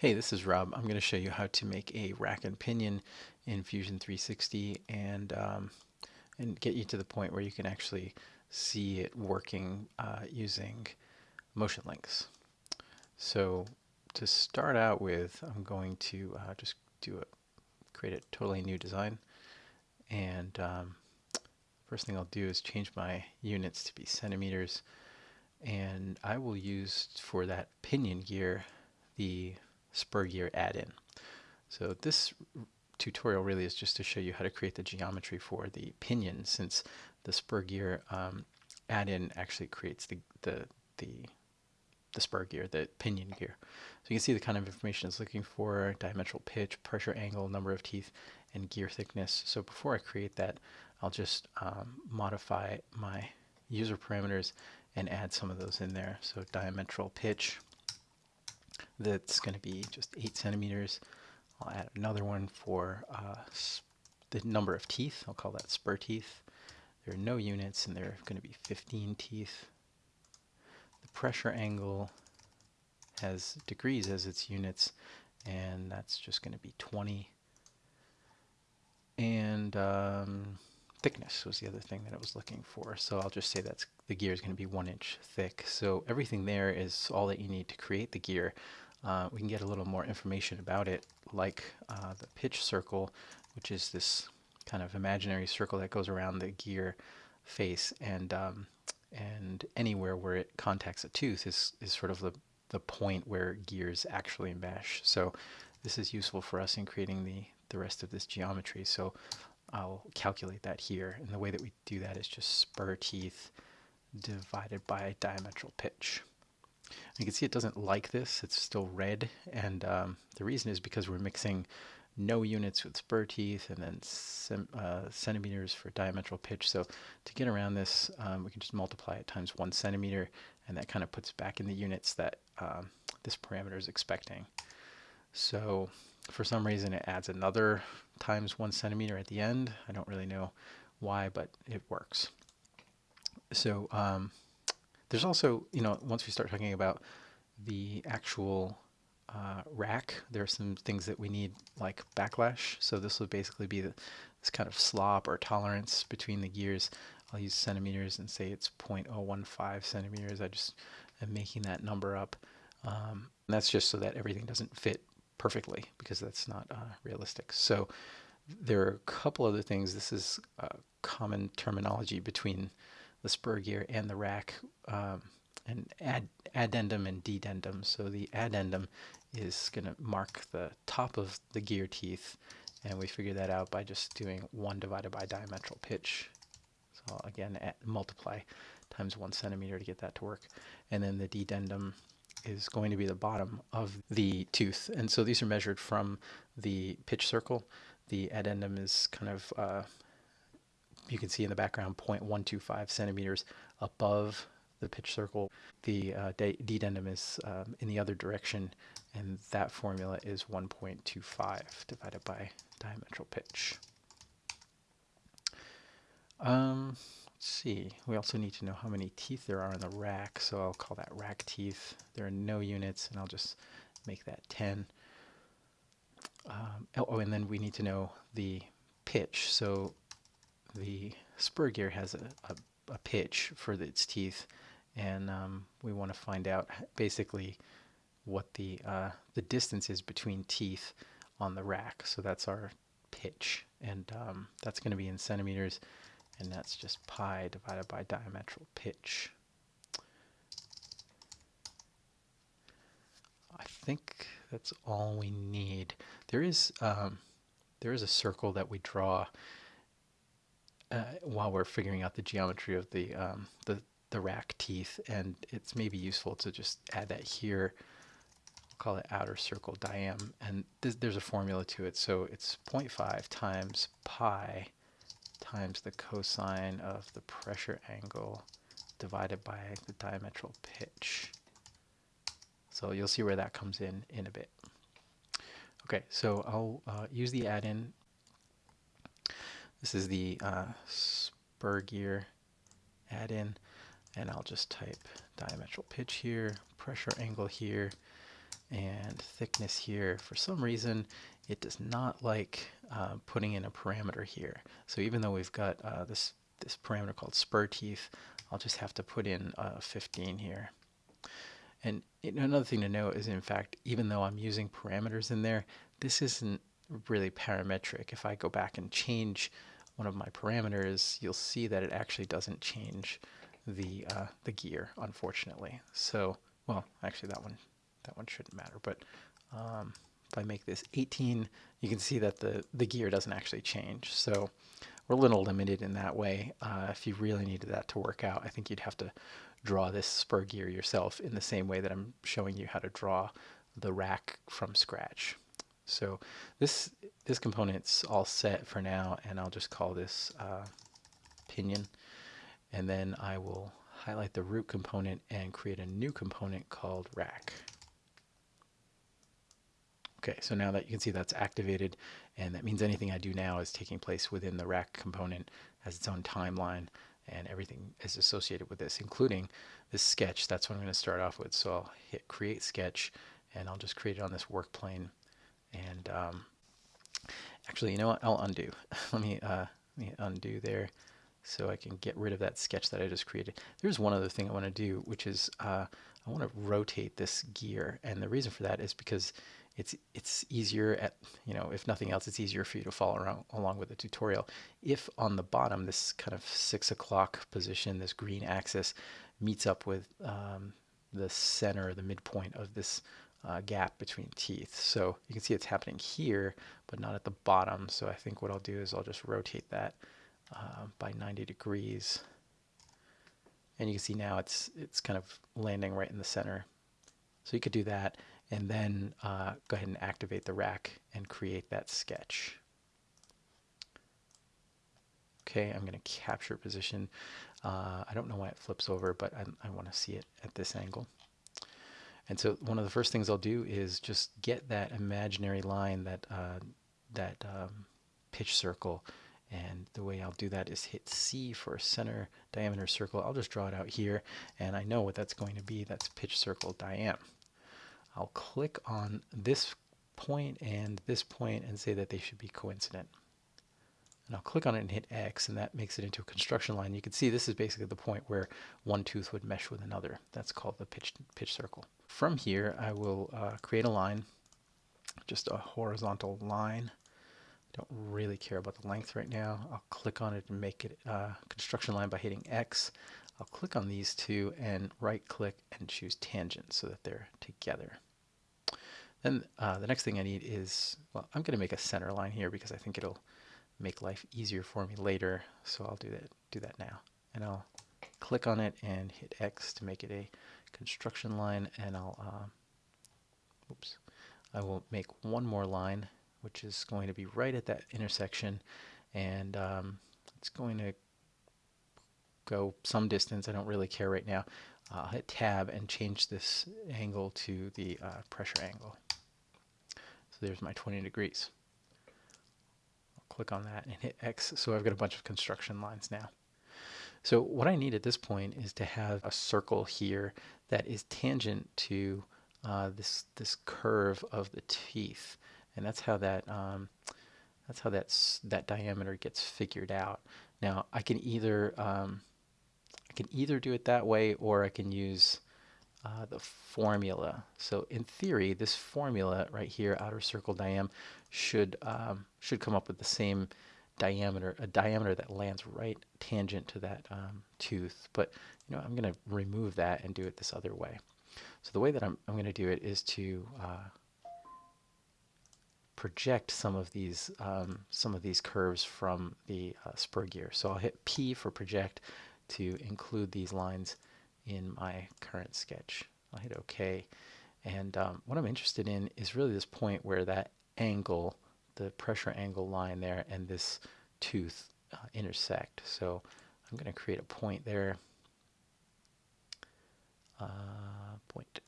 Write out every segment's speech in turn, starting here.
Hey, this is Rob. I'm going to show you how to make a rack and pinion in Fusion 360 and um, and get you to the point where you can actually see it working uh, using motion links. So to start out with, I'm going to uh, just do a create a totally new design and um, first thing I'll do is change my units to be centimeters and I will use for that pinion gear the spur gear add-in. So this tutorial really is just to show you how to create the geometry for the pinion since the spur gear um, add-in actually creates the, the, the, the spur gear, the pinion gear. So you can see the kind of information it's looking for, diametral pitch, pressure angle, number of teeth, and gear thickness. So before I create that, I'll just um, modify my user parameters and add some of those in there. So diametral pitch, that's going to be just 8 centimeters. I'll add another one for uh, the number of teeth. I'll call that spur teeth. There are no units and there are going to be 15 teeth. The pressure angle has degrees as its units and that's just going to be 20. And um, thickness was the other thing that I was looking for. So I'll just say that's the gear is going to be one inch thick. So everything there is all that you need to create the gear. Uh, we can get a little more information about it, like uh, the pitch circle, which is this kind of imaginary circle that goes around the gear face, and um, and anywhere where it contacts a tooth is is sort of the the point where gears actually mesh. So this is useful for us in creating the the rest of this geometry. So I'll calculate that here, and the way that we do that is just spur teeth divided by diametral pitch. You can see it doesn't like this, it's still red, and um, the reason is because we're mixing no units with spur teeth and then uh, centimeters for diametral pitch. So to get around this, um, we can just multiply it times one centimeter, and that kind of puts back in the units that um, this parameter is expecting. So for some reason it adds another times one centimeter at the end. I don't really know why, but it works. So um, there's also, you know, once we start talking about the actual uh, rack, there are some things that we need like backlash. So this would basically be the, this kind of slop or tolerance between the gears. I'll use centimeters and say it's 0.015 centimeters. I just am making that number up. Um, that's just so that everything doesn't fit perfectly because that's not uh, realistic. So there are a couple other things. This is uh, common terminology between the spur gear and the rack um, and ad addendum and dedendum. So the addendum is going to mark the top of the gear teeth and we figure that out by just doing 1 divided by diametral pitch. So again, multiply times 1 centimeter to get that to work. And then the dedendum is going to be the bottom of the tooth. And so these are measured from the pitch circle. The addendum is kind of uh, you can see in the background 0.125 centimeters above the pitch circle. The uh, dedendum is um, in the other direction, and that formula is 1.25 divided by diametral pitch. Um, let's see, we also need to know how many teeth there are in the rack, so I'll call that rack teeth. There are no units, and I'll just make that 10. Um, oh, and then we need to know the pitch. So the spur gear has a, a, a pitch for its teeth and um, we want to find out basically what the uh, the distance is between teeth on the rack. So that's our pitch and um, that's going to be in centimeters and that's just pi divided by diametral pitch. I think that's all we need. There is um, there is a circle that we draw uh, while we're figuring out the geometry of the, um, the, the rack teeth. And it's maybe useful to just add that here. We'll call it outer circle diam. And th there's a formula to it. So it's 0.5 times pi times the cosine of the pressure angle divided by the diametral pitch. So you'll see where that comes in in a bit. Okay, so I'll uh, use the add-in this is the uh, spur gear add-in and I'll just type diametral pitch here, pressure angle here, and thickness here. For some reason, it does not like uh, putting in a parameter here. So even though we've got uh, this, this parameter called spur teeth, I'll just have to put in uh, 15 here. And another thing to note is, in fact, even though I'm using parameters in there, this isn't really parametric. If I go back and change one of my parameters, you'll see that it actually doesn't change the uh, the gear, unfortunately. So, well, actually that one that one shouldn't matter. But um, if I make this 18, you can see that the the gear doesn't actually change. So we're a little limited in that way. Uh, if you really needed that to work out, I think you'd have to draw this spur gear yourself in the same way that I'm showing you how to draw the rack from scratch. So this this component's all set for now, and I'll just call this uh, pinion. And then I will highlight the root component and create a new component called rack. Okay, so now that you can see that's activated, and that means anything I do now is taking place within the rack component, has its own timeline, and everything is associated with this, including this sketch. That's what I'm going to start off with. So I'll hit create sketch, and I'll just create it on this work plane. And um, actually, you know what? I'll undo. let me uh, let me undo there, so I can get rid of that sketch that I just created. There's one other thing I want to do, which is uh, I want to rotate this gear, and the reason for that is because it's it's easier at you know if nothing else it's easier for you to follow around along with the tutorial if on the bottom this kind of six o'clock position this green axis meets up with um, the center the midpoint of this uh, gap between teeth. So you can see it's happening here, but not at the bottom. So I think what I'll do is I'll just rotate that uh, by 90 degrees. And you can see now it's, it's kind of landing right in the center. So you could do that and then uh, go ahead and activate the rack and create that sketch. Okay, I'm going to capture position. Uh, I don't know why it flips over, but I, I want to see it at this angle. And so one of the first things I'll do is just get that imaginary line, that, uh, that um, pitch circle. And the way I'll do that is hit C for a center diameter circle. I'll just draw it out here. And I know what that's going to be. That's pitch circle diam. I'll click on this point and this point and say that they should be coincident. And I'll click on it and hit X, and that makes it into a construction line. You can see this is basically the point where one tooth would mesh with another. That's called the pitch, pitch circle. From here, I will uh, create a line, just a horizontal line. I don't really care about the length right now. I'll click on it and make it a uh, construction line by hitting X. I'll click on these two and right click and choose tangent so that they're together. Then uh, the next thing I need is, well, I'm going to make a center line here because I think it'll make life easier for me later. So I'll do that, do that now. And I'll click on it and hit X to make it a construction line. And I'll, uh, oops, I will make one more line, which is going to be right at that intersection. And um, it's going to go some distance. I don't really care right now. I'll hit tab and change this angle to the uh, pressure angle. So there's my 20 degrees I'll click on that and hit X. So I've got a bunch of construction lines now. So what I need at this point is to have a circle here that is tangent to uh, this this curve of the teeth, and that's how that um, that's how that's that diameter gets figured out. Now I can either um, I can either do it that way or I can use uh, the formula. So in theory, this formula right here, outer circle diam, should um, should come up with the same diameter, a diameter that lands right tangent to that um, tooth. But you know, I'm going to remove that and do it this other way. So the way that I'm, I'm going to do it is to uh, project some of these um, some of these curves from the uh, spur gear. So I'll hit P for project to include these lines in my current sketch. I'll hit OK. And um, what I'm interested in is really this point where that angle, the pressure angle line there, and this tooth uh, intersect. So I'm going to create a point there. Uh, point.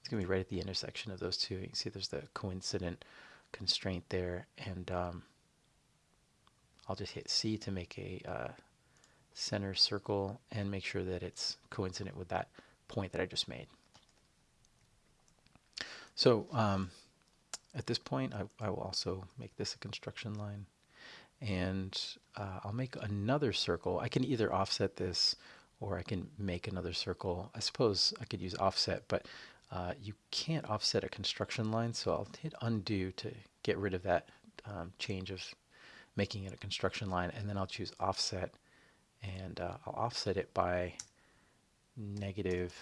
It's going to be right at the intersection of those two. You can see there's the coincident constraint there. And um, I'll just hit C to make a uh, center circle and make sure that it's coincident with that point that I just made. So um, at this point, I, I, will also make this a construction line. And uh, I'll make another circle. I can either offset this or I can make another circle. I suppose I could use offset, but uh, you can't offset a construction line, so I'll hit undo to get rid of that um, change of making it a construction line, and then I'll choose offset, and uh, I'll offset it by negative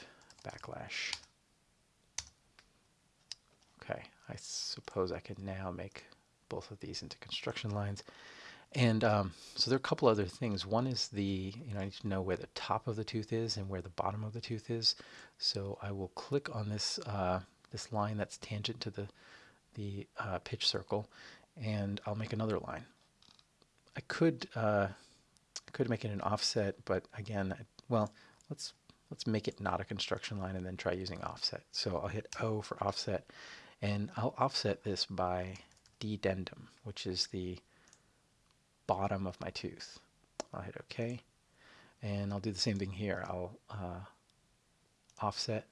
backlash. Okay, I suppose I can now make both of these into construction lines. And um, so there are a couple other things. One is the, you know, I need to know where the top of the tooth is and where the bottom of the tooth is. So I will click on this uh, this line that's tangent to the the uh, pitch circle, and I'll make another line. I could uh, could make it an offset, but again, well, let's let's make it not a construction line and then try using offset. So I'll hit O for offset, and I'll offset this by dedendum, which is the bottom of my tooth. I'll hit OK. And I'll do the same thing here. I'll uh, offset,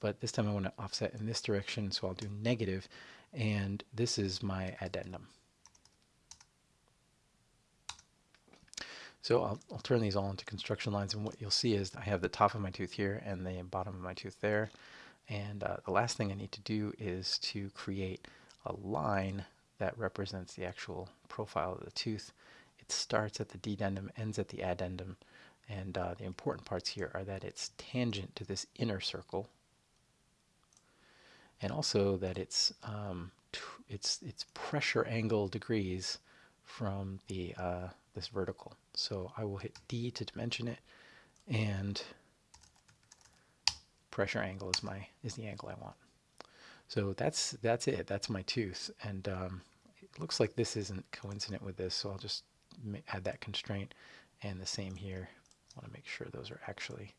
but this time I want to offset in this direction, so I'll do negative, and this is my addendum. So I'll, I'll, turn these all into construction lines, and what you'll see is I have the top of my tooth here and the bottom of my tooth there. And uh, the last thing I need to do is to create a line that represents the actual profile of the tooth. It starts at the dedendum, ends at the addendum, and uh, the important parts here are that it's tangent to this inner circle, and also that it's um, it's it's pressure angle degrees from the uh, this vertical. So I will hit D to dimension it, and pressure angle is my is the angle I want. So that's that's it. That's my tooth, and um, it looks like this isn't coincident with this, so I'll just add that constraint. And the same here. I want to make sure those are actually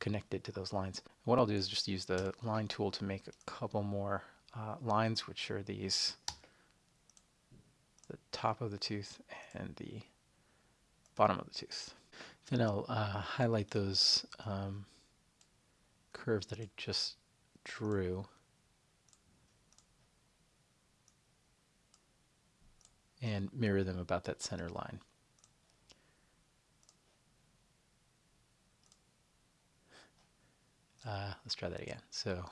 connected to those lines. What I'll do is just use the line tool to make a couple more uh, lines, which are these, the top of the tooth and the bottom of the tooth. Then I'll uh, highlight those um, curves that I just drew and mirror them about that center line. Uh, let's try that again. So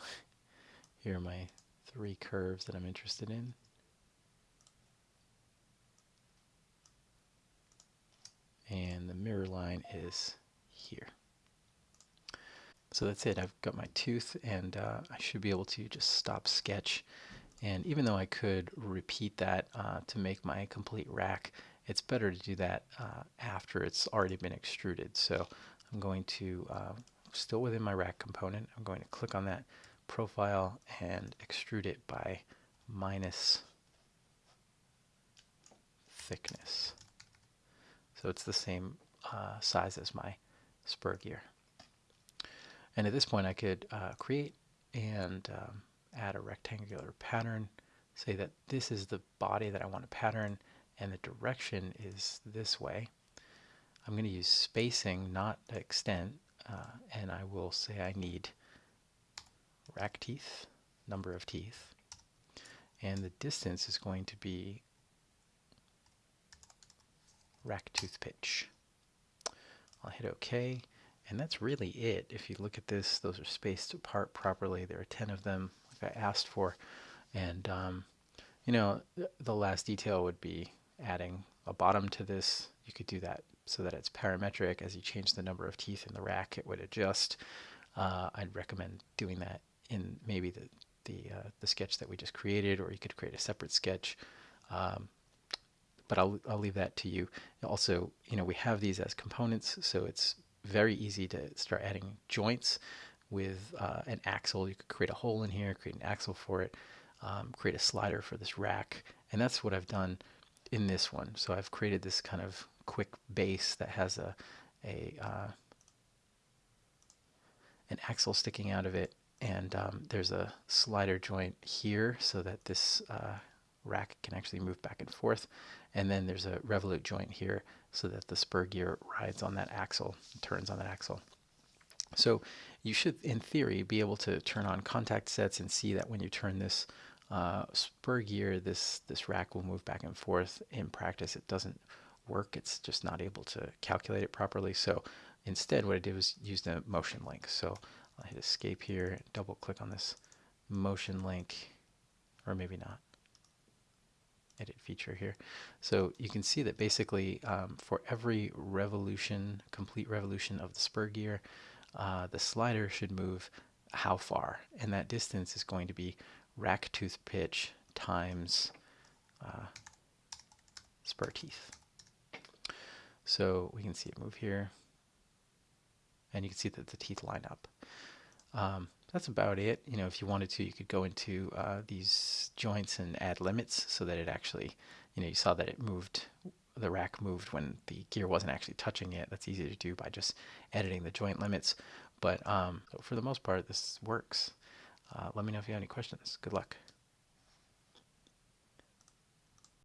here are my three curves that I'm interested in. And the mirror line is here. So that's it. I've got my tooth and uh, I should be able to just stop sketch and even though I could repeat that uh, to make my complete rack, it's better to do that uh, after it's already been extruded. So I'm going to, uh, still within my rack component, I'm going to click on that profile and extrude it by minus thickness. So it's the same uh, size as my spur gear. And at this point I could uh, create and um, add a rectangular pattern, say that this is the body that I want to pattern and the direction is this way. I'm going to use spacing, not extent, uh, and I will say I need rack teeth, number of teeth, and the distance is going to be rack tooth pitch. I'll hit OK, and that's really it. If you look at this, those are spaced apart properly. There are 10 of them. Like I asked for. And, um, you know, the last detail would be adding a bottom to this. You could do that so that it's parametric. As you change the number of teeth in the rack, it would adjust. Uh, I'd recommend doing that in maybe the the, uh, the sketch that we just created, or you could create a separate sketch. Um, but I'll, I'll leave that to you. Also, you know, we have these as components, so it's very easy to start adding joints with uh, an axle. You could create a hole in here, create an axle for it, um, create a slider for this rack. And that's what I've done in this one. So I've created this kind of quick base that has a, a uh, an axle sticking out of it. And um, there's a slider joint here so that this uh, rack can actually move back and forth. And then there's a revolute joint here so that the spur gear rides on that axle, turns on that axle. So you should, in theory, be able to turn on contact sets and see that when you turn this uh, spur gear, this, this rack will move back and forth. In practice, it doesn't work. It's just not able to calculate it properly. So instead, what I did was use the motion link. So I'll hit escape here, double click on this motion link, or maybe not edit feature here. So you can see that basically um, for every revolution, complete revolution of the spur gear, uh, the slider should move how far? And that distance is going to be rack tooth pitch times uh, spur teeth. So we can see it move here. And you can see that the teeth line up. Um, that's about it. You know, if you wanted to, you could go into uh, these joints and add limits so that it actually, you know, you saw that it moved, the rack moved when the gear wasn't actually touching it. That's easy to do by just editing the joint limits. But um, for the most part, this works. Uh, let me know if you have any questions. Good luck.